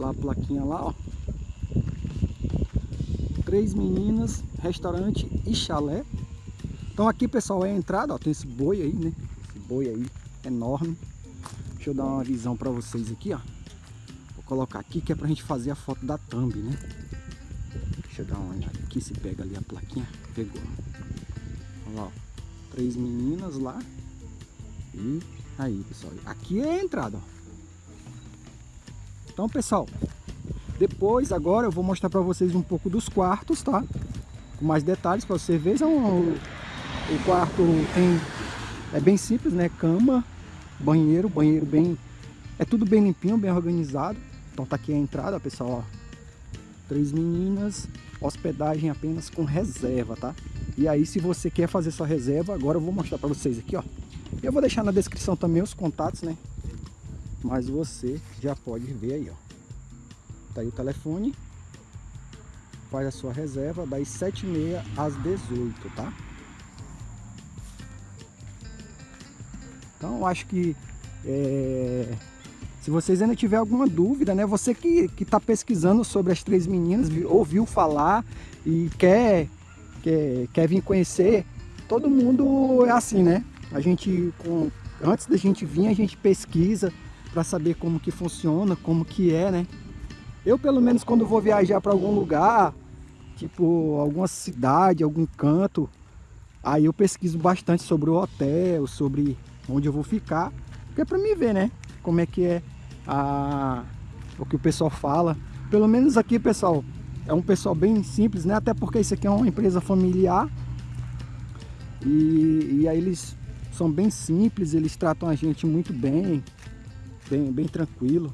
Lá a plaquinha lá, ó. Três meninas, restaurante e chalé. Então aqui, pessoal, é a entrada, ó. Tem esse boi aí, né? Esse boi aí, enorme. Deixa eu dar uma visão pra vocês aqui, ó. Vou colocar aqui que é pra gente fazer a foto da thumb, né? Deixa eu dar uma olhada aqui se pega ali a plaquinha. Pegou. Olha lá, ó. Três meninas lá. E aí, pessoal. Aqui é a entrada, ó. Então, pessoal, depois, agora eu vou mostrar para vocês um pouco dos quartos, tá? Com mais detalhes para vocês verem. O, o quarto tem, é bem simples, né? Cama, banheiro, banheiro bem... É tudo bem limpinho, bem organizado. Então tá aqui a entrada, pessoal, ó. Três meninas, hospedagem apenas com reserva, tá? E aí, se você quer fazer sua reserva, agora eu vou mostrar para vocês aqui, ó. Eu vou deixar na descrição também os contatos, né? Mas você já pode ver aí, ó. Tá aí o telefone. Faz a sua reserva das 7h30 às 18 tá? Então, acho que é, se vocês ainda tiver alguma dúvida, né? Você que está pesquisando sobre as três meninas, ouviu falar e quer, quer, quer vir conhecer, todo mundo é assim, né? A gente, com, antes da gente vir, a gente pesquisa, para saber como que funciona, como que é, né? Eu, pelo menos, quando vou viajar para algum lugar, tipo alguma cidade, algum canto, aí eu pesquiso bastante sobre o hotel, sobre onde eu vou ficar, é para me ver, né? Como é que é a... o que o pessoal fala. Pelo menos aqui, pessoal, é um pessoal bem simples, né? Até porque isso aqui é uma empresa familiar. E, e aí eles são bem simples, eles tratam a gente muito bem bem, bem tranquilo.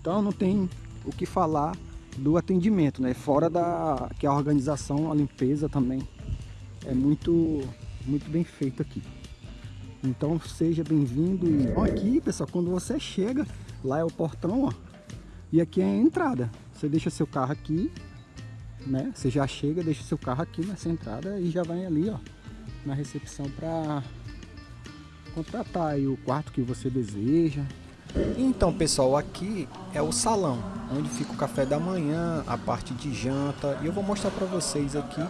Então não tem o que falar do atendimento, né? Fora da que a organização, a limpeza também é muito muito bem feito aqui. Então seja bem-vindo e aqui, pessoal, quando você chega, lá é o portão, ó. E aqui é a entrada. Você deixa seu carro aqui, né? Você já chega, deixa seu carro aqui nessa entrada e já vai ali, ó, na recepção para contratar aí o quarto que você deseja. Então pessoal, aqui é o salão, onde fica o café da manhã, a parte de janta, e eu vou mostrar para vocês aqui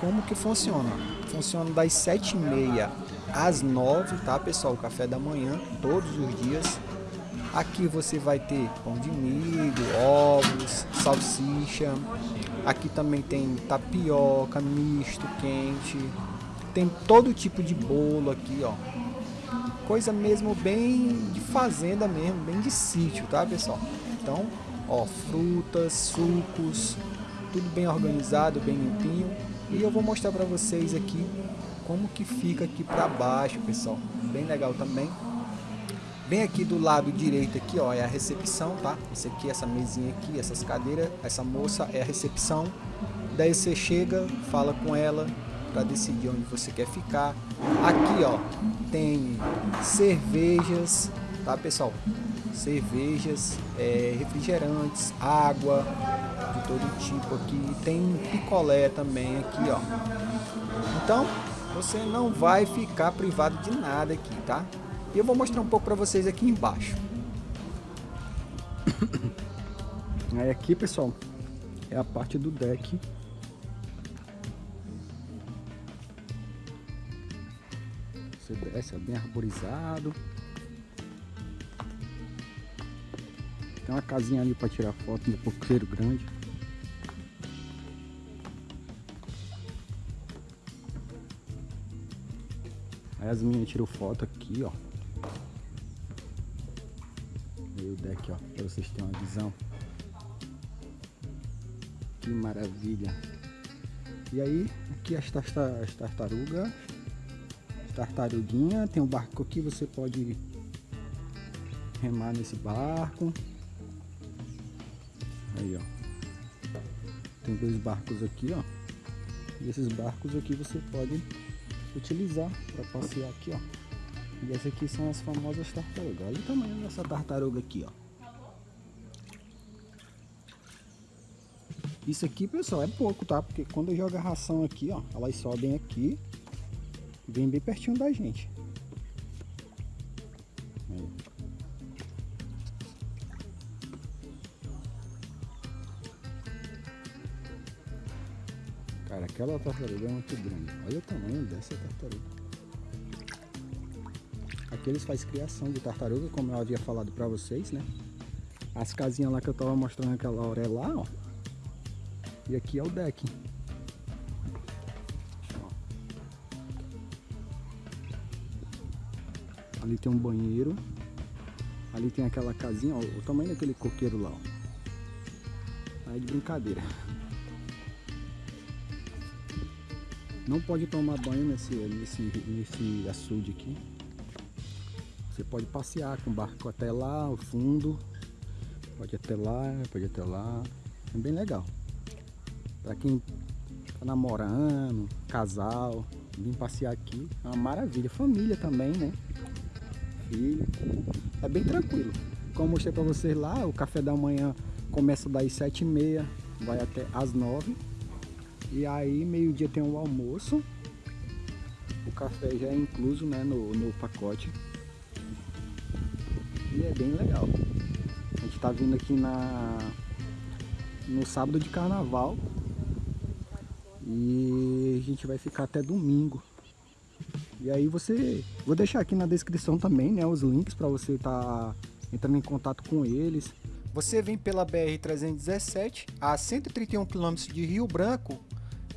como que funciona. Funciona das 7h30 às 9 tá pessoal, o café da manhã, todos os dias. Aqui você vai ter pão de milho, ovos, salsicha. Aqui também tem tapioca, misto, quente. Tem todo tipo de bolo aqui, ó coisa mesmo bem de fazenda mesmo, bem de sítio, tá pessoal? Então, ó, frutas, sucos, tudo bem organizado, bem limpinho. E eu vou mostrar para vocês aqui como que fica aqui para baixo, pessoal. Bem legal também. Bem aqui do lado direito aqui, ó, é a recepção, tá? Esse aqui, essa mesinha aqui, essas cadeiras, essa moça é a recepção. Daí você chega, fala com ela, para decidir onde você quer ficar. Aqui, ó, tem cervejas, tá, pessoal? Cervejas, é, refrigerantes, água de todo tipo aqui. Tem picolé também aqui, ó. Então, você não vai ficar privado de nada aqui, tá? E eu vou mostrar um pouco para vocês aqui embaixo. Aí aqui, pessoal, é a parte do deck desce, é bem arborizado. Tem uma casinha ali para tirar foto no coqueiro grande. Aí as minhas tiram foto aqui, ó. E o deck, ó, para vocês terem uma visão. Que maravilha. E aí, aqui as tartarugas tartaruguinha. Tem um barco aqui, você pode remar nesse barco. Aí, ó. Tem dois barcos aqui, ó. E esses barcos aqui você pode utilizar para passear aqui, ó. E essas aqui são as famosas tartarugas. Olha o tamanho dessa tartaruga aqui, ó. Isso aqui, pessoal, é pouco, tá? Porque quando joga ração aqui, ó, elas sobem aqui Vem bem pertinho da gente. Cara, aquela tartaruga é muito grande. Olha o tamanho dessa tartaruga. Aqui eles fazem criação de tartaruga, como eu havia falado pra vocês, né? As casinhas lá que eu tava mostrando aquela hora é lá, ó. E aqui é o deck. Ali tem um banheiro. Ali tem aquela casinha, ó, o tamanho daquele coqueiro lá, ó. Aí de brincadeira. Não pode tomar banho nesse, nesse, nesse açude aqui. Você pode passear com o barco até lá, ao fundo. Pode até lá, pode até lá. É bem legal. Para quem tá namorando, casal, vir passear aqui, é uma maravilha. Família também, né? É bem tranquilo. Como eu mostrei para vocês lá, o café da manhã começa das sete e meia, vai até às nove. E aí meio-dia tem o almoço. O café já é incluso né, no, no pacote. E é bem legal. A gente tá vindo aqui na no sábado de carnaval. E a gente vai ficar até domingo. E aí você... Vou deixar aqui na descrição também, né? Os links para você estar tá entrando em contato com eles. Você vem pela BR-317 a 131 km de Rio Branco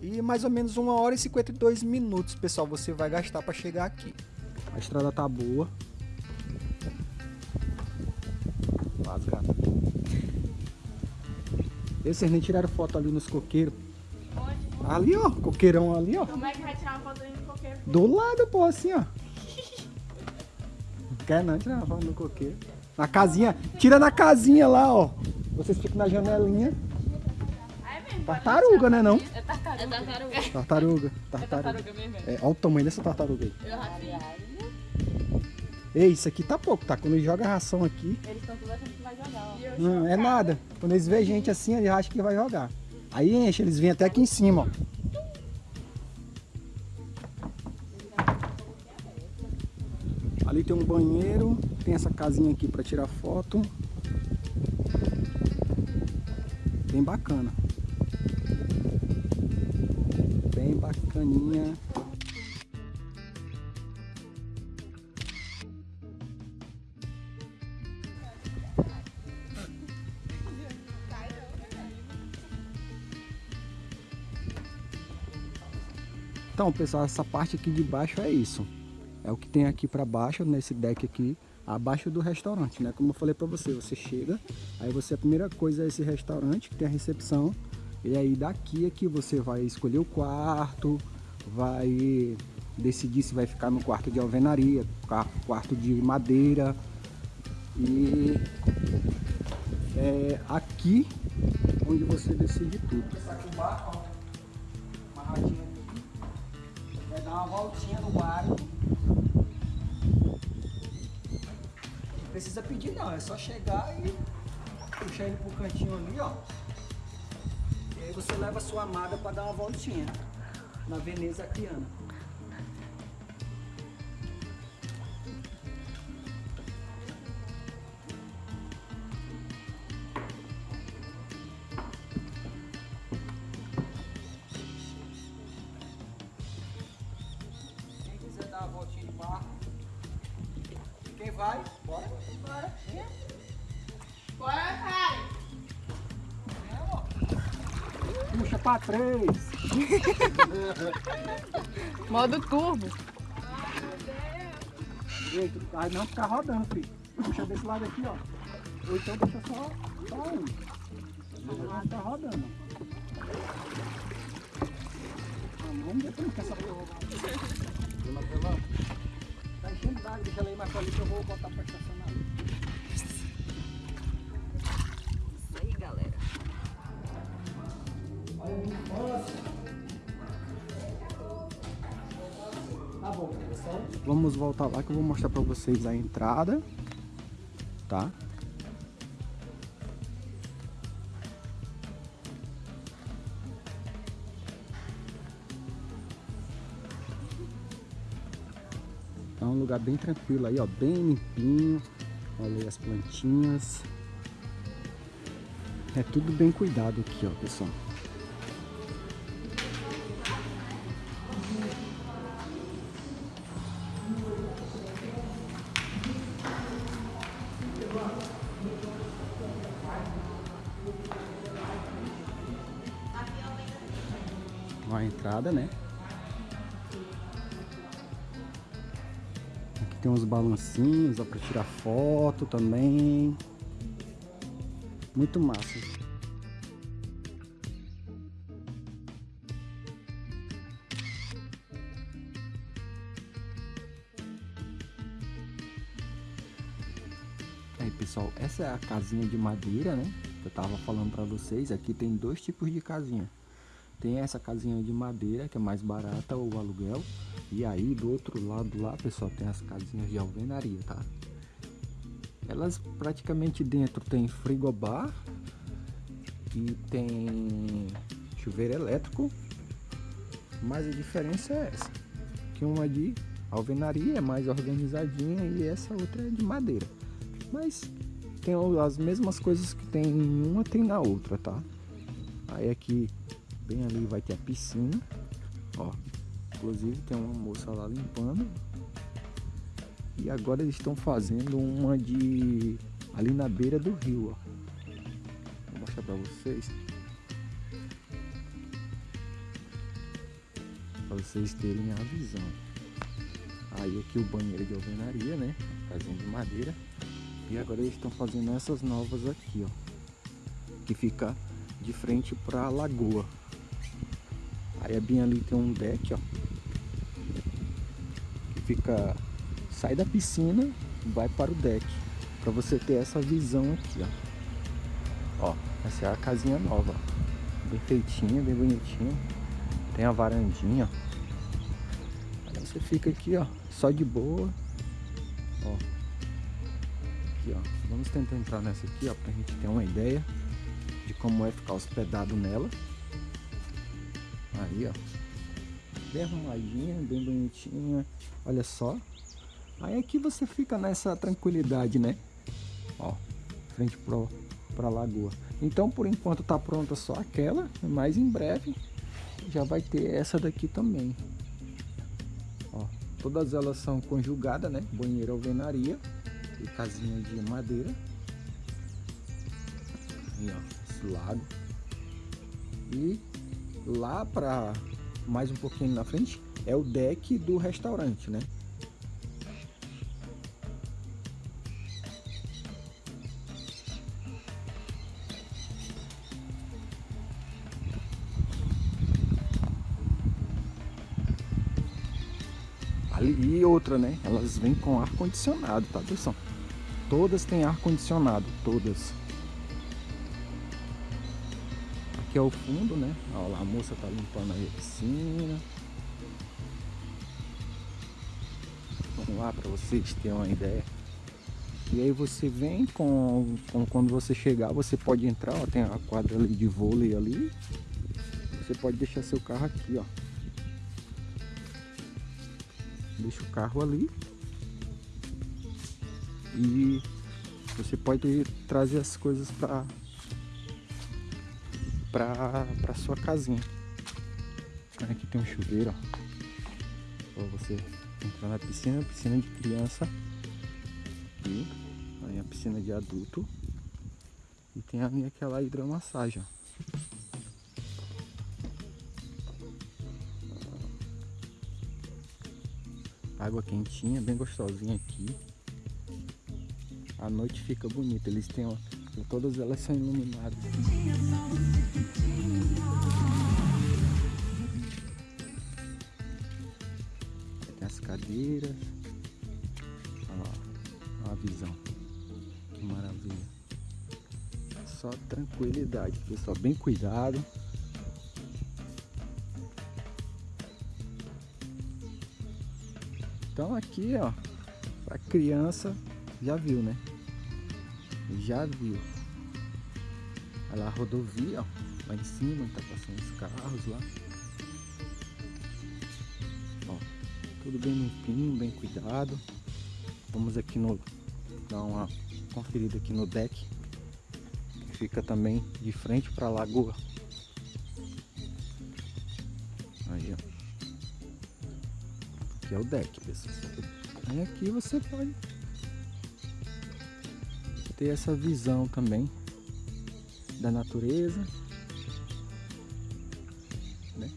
e mais ou menos 1 hora e 52 minutos, pessoal, você vai gastar para chegar aqui. A estrada tá boa. Rasgada. E vocês nem tiraram foto ali nos coqueiros? Onde? Ali, ó. Coqueirão ali, ó. Como é que vai tirar uma foto ali no coqueiro? Do lado, pô, assim, ó. Quer não tirar uma foto no coqueiro? Na casinha. Tira na casinha lá, ó. Vocês ficam na janelinha. Tartaruga, né não? É tartaruga. É tartaruga. Tartaruga. É tartaruga mesmo. É, olha o tamanho dessa tartaruga aí. Eu rachei. Ei, isso aqui tá pouco, tá? Quando eles jogam ração aqui. Eles estão tudo achando que vai jogar, ó. Não, é nada. Quando eles veem gente assim, eles acham que vai jogar. Aí enche, eles vêm até aqui em cima, ó. Ali tem um banheiro, tem essa casinha aqui para tirar foto. Bem bacana. Bem bacaninha. Então, pessoal, essa parte aqui de baixo é isso. É o que tem aqui para baixo, nesse deck aqui, abaixo do restaurante, né? Como eu falei para você, você chega, aí você a primeira coisa é esse restaurante que tem a recepção, e aí daqui é que você vai escolher o quarto, vai decidir se vai ficar no quarto de alvenaria, quarto de madeira. E é aqui onde você decide tudo. Essa aqui o barco, ó, amarradinho dar uma voltinha no barco. Precisa pedir não, é só chegar e puxar ele pro cantinho ali, ó. E aí você leva a sua amada para dar uma voltinha na Veneza Aquiana. Puxa pra três. Modo turbo. Ai, Aí não ficar rodando, filho. Puxa desse lado aqui, ó. Ou então deixa só, só um. Não ficar rodando. Vamos ver como que essa porra vai. Tá enchendo d'água, deixa ela aí mais pra ali que eu vou botar pra estacionar. Vamos voltar lá que eu vou mostrar pra vocês a entrada. Tá? É um lugar bem tranquilo aí, ó, bem limpinho. Olha as plantinhas. É tudo bem cuidado aqui, ó, pessoal. Entrada, né? Aqui tem uns balancinhos, ó, pra tirar foto também. Muito massa. Aí pessoal, essa é a casinha de madeira, né? Que eu tava falando pra vocês. Aqui tem dois tipos de casinha. Tem essa casinha de madeira, que é mais barata o aluguel. E aí do outro lado lá, pessoal, tem as casinhas de alvenaria, tá? Elas praticamente dentro tem frigobar e tem chuveiro elétrico. Mas a diferença é essa. Que uma de alvenaria é mais organizadinha e essa outra é de madeira. Mas tem as mesmas coisas que tem em uma, tem na outra, tá? Aí aqui, bem ali vai ter a piscina, ó. Inclusive tem uma moça lá limpando. E agora eles estão fazendo uma de ali na beira do rio, ó. Vou mostrar pra vocês. Pra vocês terem a visão. Aí aqui o banheiro de alvenaria, né? Casinha de madeira. E agora eles estão fazendo essas novas aqui, ó. Que fica de frente para a lagoa. Aí é bem ali tem um deck, ó. Que fica... Sai da piscina, vai para o deck. Para você ter essa visão aqui, ó. Ó, essa é a casinha nova. Bem feitinha, bem bonitinha. Tem a varandinha, ó. Aí você fica aqui, ó, só de boa. Ó aqui, ó. Vamos tentar entrar nessa aqui, ó, pra gente ter uma ideia de como é ficar hospedado nela. Aí, ó. Bem arrumadinha, bem bonitinha. Olha só. Aí aqui você fica nessa tranquilidade, né? Ó, frente pro, pra lagoa. Então, por enquanto tá pronta só aquela, mas em breve já vai ter essa daqui também. Ó, todas elas são conjugadas, né? Banheiro alvenaria e casinha de madeira. Aí, ó, esse lago. E lá para mais um pouquinho na frente é o deck do restaurante, né? Ali e outra, né? Elas vêm com ar condicionado, tá pessoal? Todas têm ar condicionado, todas. Aqui é o fundo, né? Lá, a moça tá limpando aí a piscina. Vamos lá para vocês terem uma ideia. E aí você vem com, com, quando você chegar, você pode entrar, ó, tem a quadra ali de vôlei ali. Você pode deixar seu carro aqui, ó. Deixa o carro ali e você pode trazer as coisas para para sua casinha. Aqui tem um chuveiro, ó. Pra você entrar na piscina, piscina de criança. E aí a piscina de adulto. E tem ali aquela hidromassagem, ó. Água quentinha, bem gostosinha aqui a noite fica bonita. Eles têm, ó, todas elas são iluminadas. Tem as cadeiras. Ó, a visão. Que maravilha. Só tranquilidade, pessoal. Bem cuidado. Então aqui, ó, para criança já viu, né? Já viu. Olha lá a rodovia, ó. Lá em cima, tá passando os carros lá. Ó, tudo bem limpinho, bem cuidado. Vamos aqui no... Dar uma conferida aqui no deck. Que fica também de frente para a lagoa. Aí, ó. Aqui é o deck, pessoal. Aí aqui você pode ter essa visão também da natureza. Né?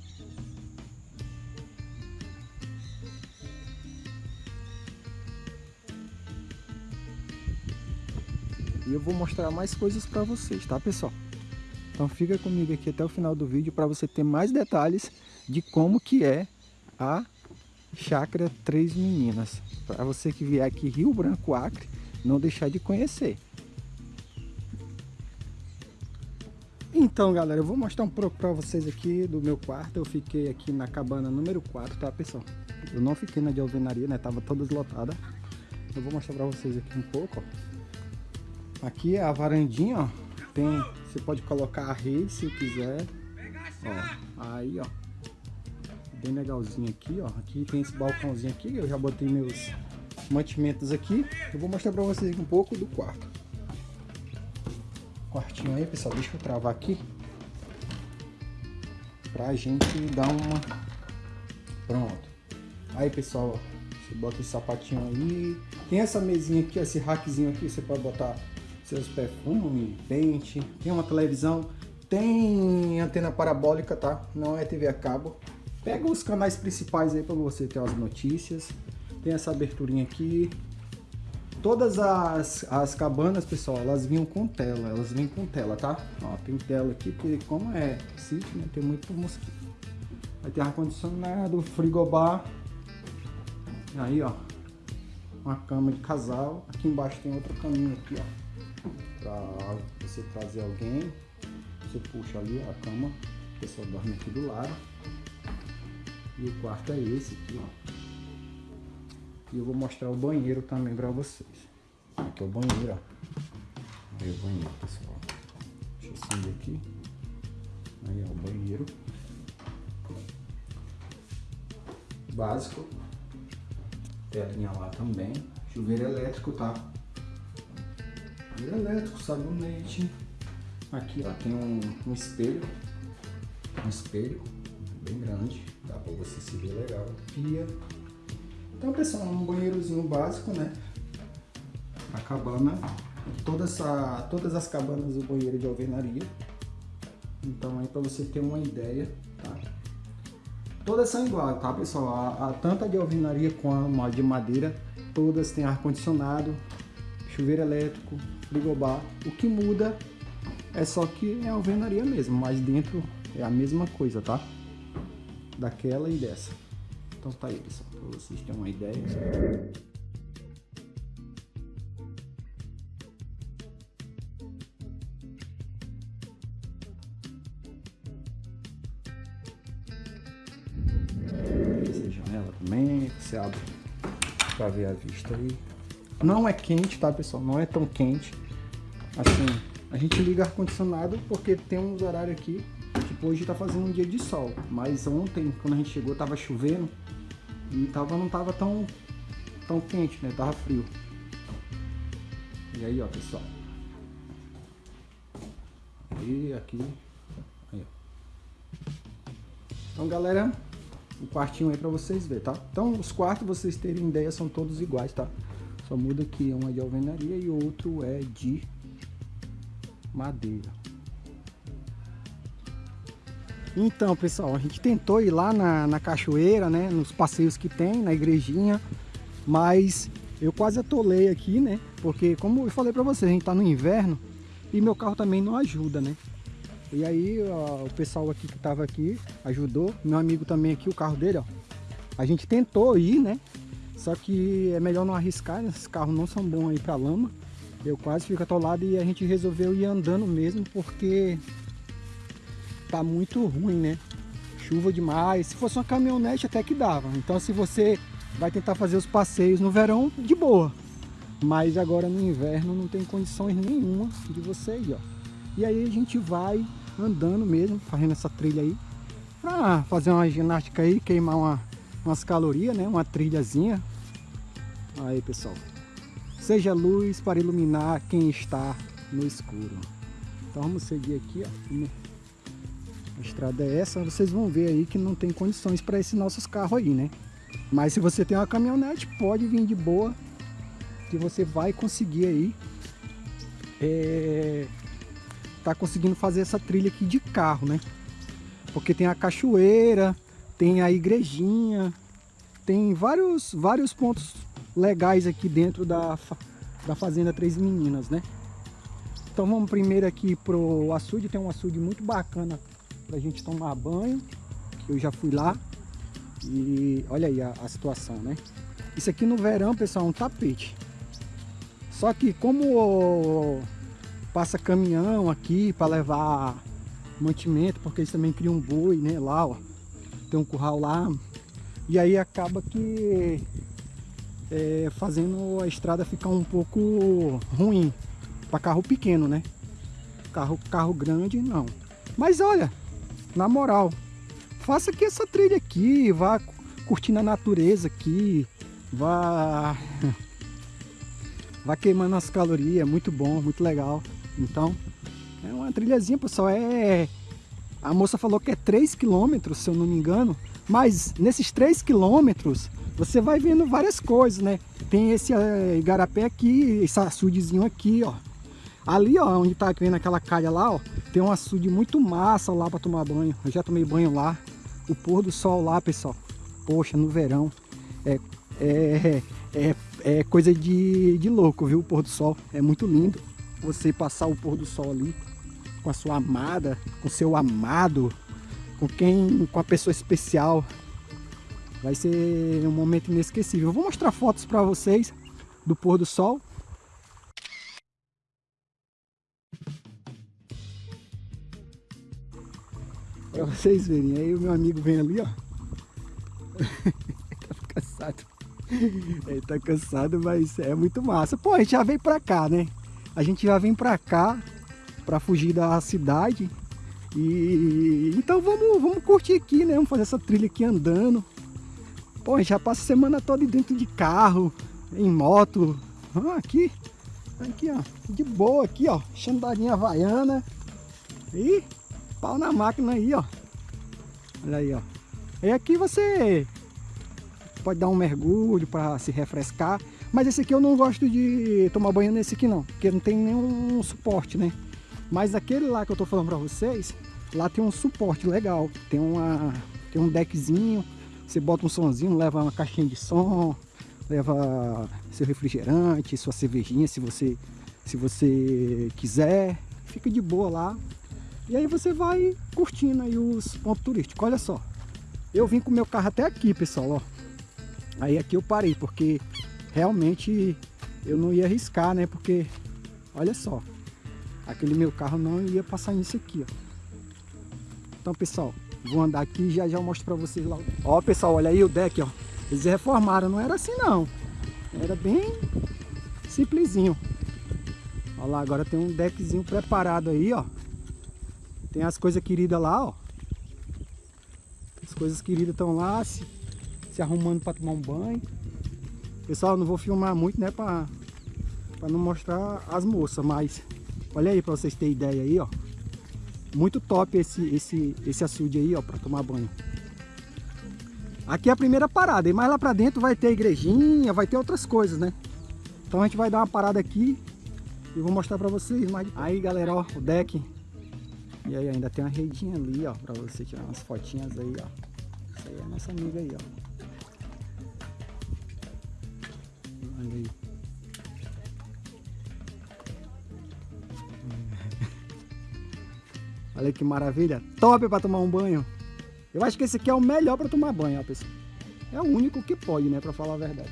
E eu vou mostrar mais coisas para vocês, tá pessoal? Então fica comigo aqui até o final do vídeo para você ter mais detalhes de como que é a Chácara Três Meninas. Para você que vier aqui Rio Branco Acre, não deixar de conhecer. Então galera, eu vou mostrar um pouco para vocês aqui do meu quarto. Eu fiquei aqui na cabana número 4, tá pessoal? Eu não fiquei na de alvenaria, né? Tava toda deslotada. Eu vou mostrar para vocês aqui um pouco, ó. Aqui é a varandinha, ó. Tem, você pode colocar a rede se quiser. Ó, aí, ó. Bem legalzinho aqui, ó. Aqui tem esse balcãozinho aqui. Eu já botei meus mantimentos aqui. Eu vou mostrar para vocês um pouco do quarto. Quartinho aí, pessoal. Deixa eu travar aqui. Pra gente dar uma... Pronto. Aí, pessoal. Você bota esse sapatinho aí. Tem essa mesinha aqui, esse rackzinho aqui. Você pode botar seus perfumes, pente, tem uma televisão, tem antena parabólica, tá? Não é TV a cabo. Pega os canais principais aí para você ter as notícias. Tem essa aberturinha aqui. Todas as, as cabanas, pessoal, elas vinham com tela, elas vêm com tela, tá? Ó, tem tela aqui, porque como é sítio, né, tem muito mosquito. Vai ter ar-condicionado, frigobar. Aí, ó, uma cama de casal. Aqui embaixo tem outra caminho aqui, ó para você trazer alguém. Você puxa ali a cama, a pessoa dorme aqui do lado. E o quarto é esse aqui, ó. E eu vou mostrar o banheiro também para vocês. Aqui é o banheiro, ó. Aí o banheiro, pessoal. Deixa eu acender aqui. Aí é o banheiro. Básico. Telinha lá também. Chuveiro elétrico, tá? elétrico, sabonete. Aqui ó, tem um, um espelho, um espelho bem grande, dá para você se ver legal. Pia. Então pessoal, um banheirozinho básico, né? A cabana, toda essa, todas as cabanas do banheiro de alvenaria. Então aí para você ter uma ideia, tá? Todas são iguais, tá pessoal? A, a, de alvenaria como a de madeira, todas têm ar-condicionado, chuveiro elétrico, frigobar. O que muda é só que é alvenaria mesmo, mas dentro é a mesma coisa, tá? Daquela e dessa. Então tá aí, pessoal, pra vocês terem uma ideia. Essa janela também, você abre pra ver a vista aí. Não é quente, tá, pessoal? Não é tão quente. Assim, a gente liga ar-condicionado porque tem uns horários aqui, tipo hoje tá fazendo um dia de sol. Mas ontem, quando a gente chegou, tava chovendo e tava, não tava tão, tão quente, né? Tava frio. E aí, ó, pessoal. E aqui. Aí, ó. Então, galera, o um quartinho aí pra vocês verem, tá? Então, os quartos, vocês terem ideia, são todos iguais, tá? Só muda que um é de alvenaria e o outro é de madeira. Então, pessoal, a gente tentou ir lá na, na cachoeira, né? Nos passeios que tem, na igrejinha. Mas eu quase atolei aqui, né? Porque, como eu falei pra vocês, a gente tá no inverno e meu carro também não ajuda, né? E aí, ó, o pessoal aqui que tava aqui ajudou. Meu amigo também aqui, o carro dele, ó. A gente tentou ir, né? Só que é melhor não arriscar, né? esses carros não são bons aí para lama. Eu quase fico atolado e a gente resolveu ir andando mesmo porque tá muito ruim, né? Chuva demais. Se fosse uma caminhonete até que dava. Então se você vai tentar fazer os passeios no verão, de boa. Mas agora no inverno não tem condições nenhuma de você ir, ó. E aí a gente vai andando mesmo, fazendo essa trilha aí. Pra fazer uma ginástica aí, queimar uma, umas calorias, né? Uma trilhazinha Aí pessoal, seja luz para iluminar quem está no escuro. Então vamos seguir aqui, ó. A estrada é essa, vocês vão ver aí que não tem condições para esses nossos carros aí, né? Mas se você tem uma caminhonete, pode vir de boa, que você vai conseguir aí é, tá conseguindo fazer essa trilha aqui de carro, né? Porque tem a cachoeira, tem a igrejinha, tem vários, vários pontos legais aqui dentro da, da Fazenda Três Meninas, né? Então vamos primeiro aqui pro açude, tem um açude muito bacana pra gente tomar banho. Eu já fui lá e olha aí a, a situação, né? Isso aqui no verão, pessoal, é um tapete. Só que como passa caminhão aqui para levar mantimento, porque eles também criam um boi, né? Lá, ó. Tem um curral lá. E aí acaba que é, fazendo a estrada ficar um pouco ruim para carro pequeno, né? Carro, carro grande, não. Mas olha, na moral, faça aqui essa trilha aqui, vá curtindo a natureza aqui, vá, vá queimando as calorias, muito bom, muito legal. Então, é uma trilhazinha, pessoal, é... A moça falou que é 3 km, se eu não me engano, mas nesses 3 quilômetros você vai vendo várias coisas, né? Tem esse uh, igarapé aqui, esse açudezinho aqui, ó. Ali, ó, onde tá vendo aquela calha lá, ó, tem um açude muito massa lá para tomar banho. Eu já tomei banho lá. O pôr do sol lá, pessoal. Poxa, no verão. É, é, é, é coisa de, de louco, viu? O pôr do sol. É muito lindo. Você passar o pôr do sol ali com a sua amada, com seu amado, com quem, com a pessoa especial. Vai ser um momento inesquecível. Eu vou mostrar fotos para vocês do pôr do sol. Pra vocês verem. Aí o meu amigo vem ali, ó. tá cansado. Ele tá cansado, mas é muito massa. Pô, a gente já veio pra cá, né? A gente já vem pra cá pra fugir da cidade. E então vamos, vamos curtir aqui, né? Vamos fazer essa trilha aqui andando. Pô, a gente já passa a semana toda dentro de carro, em moto. Ah, aqui, aqui, ó, de boa aqui, ó, chandarinha havaiana. E pau na máquina aí, ó. Olha aí, ó. E aqui você pode dar um mergulho para se refrescar. Mas esse aqui eu não gosto de tomar banho nesse aqui não, porque não tem nenhum suporte, né? Mas aquele lá que eu tô falando para vocês, lá tem um suporte legal. Tem, uma, tem um deckzinho, você bota um sonzinho, leva uma caixinha de som, leva seu refrigerante, sua cervejinha, se você, se você quiser. Fica de boa lá, e aí você vai curtindo aí os pontos turísticos. Olha só, eu vim com o meu carro até aqui, pessoal, ó. Aí aqui eu parei, porque realmente eu não ia arriscar, né? Porque, olha só, aquele meu carro não ia passar nisso aqui, ó. Então, pessoal, vou andar aqui e já já mostro pra vocês lá. Ó, pessoal, olha aí o deck, ó. Eles reformaram, não era assim não. Era bem simplesinho. Olha lá, agora tem um deckzinho preparado aí, ó. Tem as coisas queridas lá, ó. As coisas queridas estão lá se, se arrumando para tomar um banho. Pessoal, não vou filmar muito, né, para não mostrar as moças, mas olha aí para vocês terem ideia aí, ó. Muito top esse esse esse açude aí, ó, para tomar banho. Aqui é a primeira parada, e mais lá para dentro vai ter igrejinha, vai ter outras coisas, né? Então a gente vai dar uma parada aqui e vou mostrar para vocês mais. Aí, galera, ó, o deck e aí ainda tem uma redinha ali, ó, pra você tirar umas fotinhas aí, ó. Essa aí é a nossa amiga aí, ó. Olha aí. Olha que maravilha. Top para tomar um banho. Eu acho que esse aqui é o melhor para tomar banho, ó, pessoal. É o único que pode, né, para falar a verdade.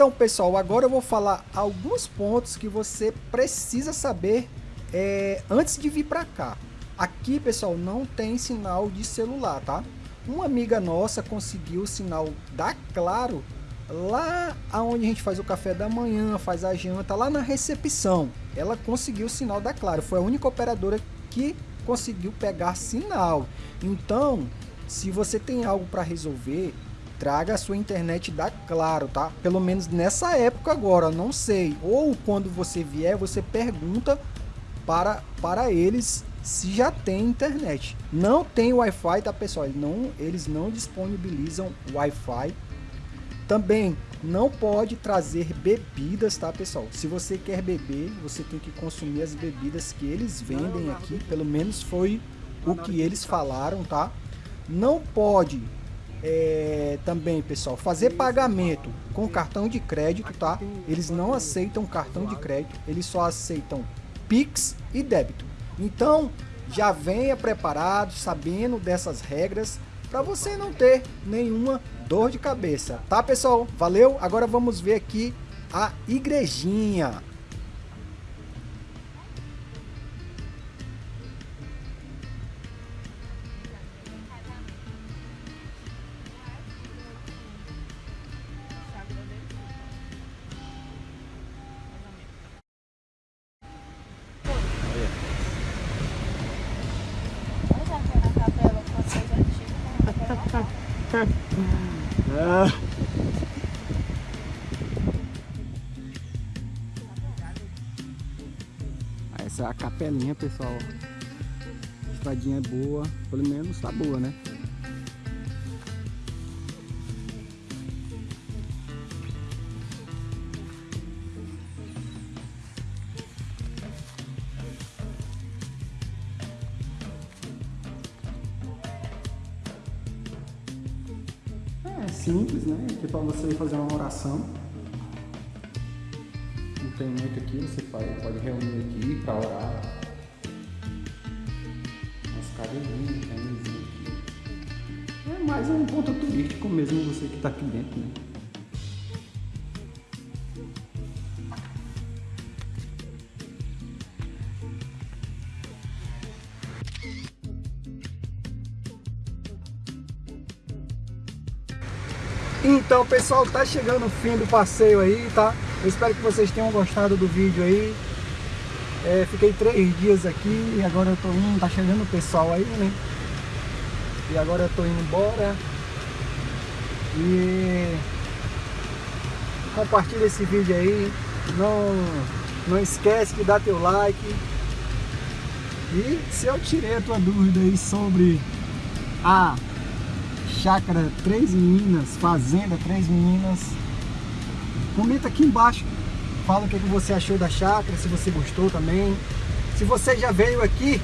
Então, pessoal, agora eu vou falar alguns pontos que você precisa saber é, antes de vir para cá. Aqui, pessoal, não tem sinal de celular, tá? Uma amiga nossa conseguiu o sinal da Claro lá aonde a gente faz o café da manhã, faz a janta, lá na recepção. Ela conseguiu o sinal da Claro. Foi a única operadora que conseguiu pegar sinal. Então, se você tem algo para resolver, traga a sua internet da Claro, tá? Pelo menos nessa época agora, não sei. Ou quando você vier, você pergunta para, para eles se já tem internet. Não tem Wi-Fi, tá pessoal? Eles não, eles não disponibilizam Wi-Fi. Também não pode trazer bebidas, tá pessoal? Se você quer beber, você tem que consumir as bebidas que eles vendem aqui. Pelo menos foi o que eles falaram, tá? Não pode é, também, pessoal, fazer pagamento com cartão de crédito, tá? Eles não aceitam cartão de crédito, eles só aceitam Pix e débito. Então, já venha preparado, sabendo dessas regras, para você não ter nenhuma dor de cabeça, tá pessoal? Valeu? Agora vamos ver aqui a igrejinha. Capelinha, pessoal. A estradinha é boa, pelo menos tá boa, né? simples, né? Aqui para você fazer uma oração. Tem muito aqui, você pode reunir aqui para orar. Cadeirinhas, camisinha aqui. É mais um ponto turístico mesmo, você que está aqui dentro, né? Então, pessoal, tá chegando o fim do passeio aí, tá? Eu espero que vocês tenham gostado do vídeo aí. É, fiquei três dias aqui e agora eu tô indo, tá chegando o pessoal aí, né? E agora eu tô indo embora. E compartilha esse vídeo aí. Não, não esquece de dar teu like. E se eu tirei a tua dúvida aí sobre a Chácara Três Meninas, Fazenda Três Meninas. Comenta aqui embaixo, fala o que, que você achou da chácara, se você gostou também. Se você já veio aqui,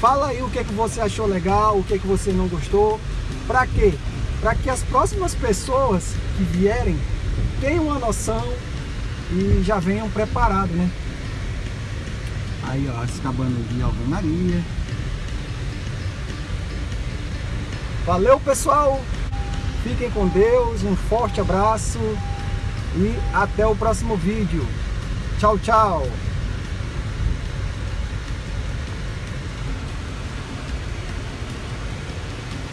fala aí o que, que você achou legal, o que, que você não gostou. Pra quê? Para que as próximas pessoas que vierem tenham uma noção e já venham preparados, né? Aí, ó, as cabanas de alvenaria. Valeu, pessoal! Fiquem com Deus, um forte abraço e até o próximo vídeo. Tchau, tchau!